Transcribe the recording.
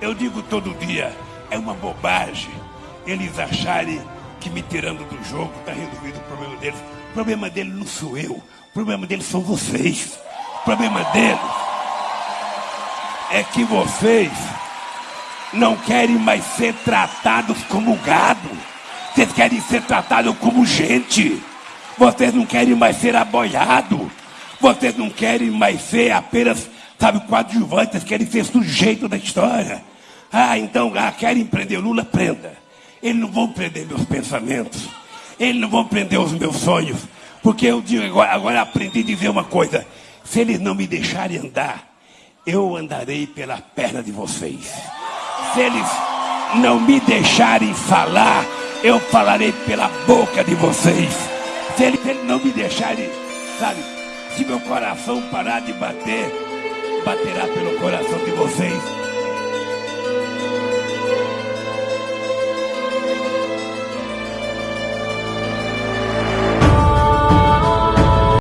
Eu digo todo dia, é uma bobagem eles acharem que me tirando do jogo está resolvido o problema deles. O problema deles não sou eu. O problema deles são vocês. O problema deles é que vocês não querem mais ser tratados como gado. Vocês querem ser tratados como gente. Vocês não querem mais ser aboiados. Vocês não querem mais ser apenas, sabe, coadjuvantes. Querem ser sujeito da história. Ah, então, ah, querem prender Lula? Prenda. Eles não vão prender meus pensamentos. Eles não vão prender os meus sonhos. Porque eu digo agora, agora aprendi a dizer uma coisa. Se eles não me deixarem andar, eu andarei pela perna de vocês. Se eles não me deixarem falar, eu falarei pela boca de vocês. Se eles, se eles não me deixarem, sabe, se meu coração parar de bater, baterá pelo coração de vocês.